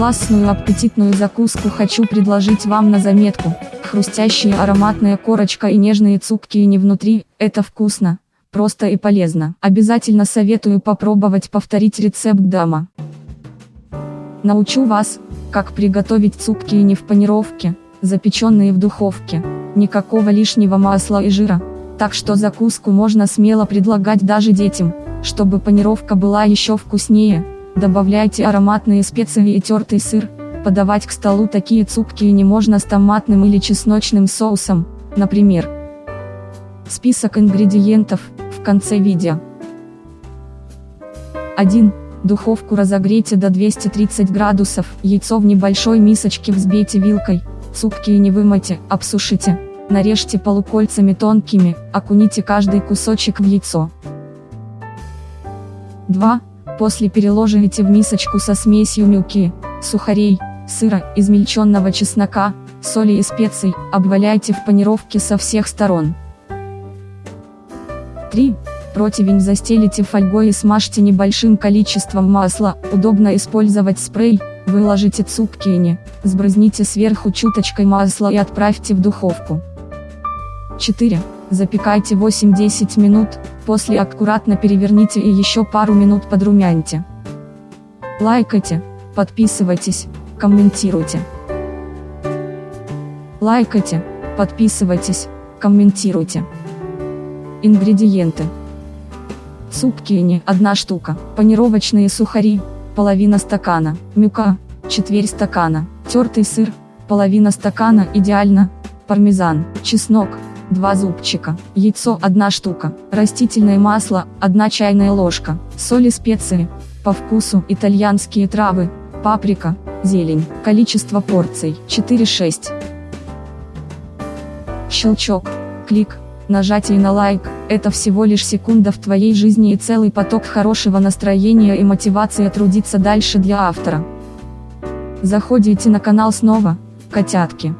классную аппетитную закуску хочу предложить вам на заметку. Хрустящая ароматная корочка и нежные цупки не внутри, это вкусно, просто и полезно. Обязательно советую попробовать повторить рецепт дома. Научу вас, как приготовить цупки не в панировке, запеченные в духовке. Никакого лишнего масла и жира. Так что закуску можно смело предлагать даже детям, чтобы панировка была еще вкуснее. Добавляйте ароматные специи и тертый сыр. Подавать к столу такие цупки не можно с томатным или чесночным соусом, например. Список ингредиентов, в конце видео. 1. Духовку разогрейте до 230 градусов, яйцо в небольшой мисочке взбейте вилкой, цупки не вымойте, обсушите. Нарежьте полукольцами тонкими, окуните каждый кусочек в яйцо. 2. После переложите в мисочку со смесью мюки, сухарей, сыра, измельченного чеснока, соли и специй, обваляйте в панировке со всех сторон. 3. Противень застелите фольгой и смажьте небольшим количеством масла, удобно использовать спрей, выложите цукини, сбрызните сверху чуточкой масла и отправьте в духовку. 4. Запекайте 8-10 минут, после аккуратно переверните и еще пару минут подрумяньте. Лайкайте, подписывайтесь, комментируйте. Лайкайте, подписывайтесь, комментируйте. Ингредиенты. Цуккини – 1 штука, панировочные сухари, половина стакана, мюка, четверть стакана, тертый сыр, половина стакана идеально, пармезан, чеснок, 2 зубчика, яйцо 1 штука, растительное масло 1 чайная ложка, соль и специи, по вкусу итальянские травы, паприка, зелень, количество порций 4-6. Щелчок, клик, нажатие на лайк, это всего лишь секунда в твоей жизни и целый поток хорошего настроения и мотивации трудиться дальше для автора. Заходите на канал снова, котятки.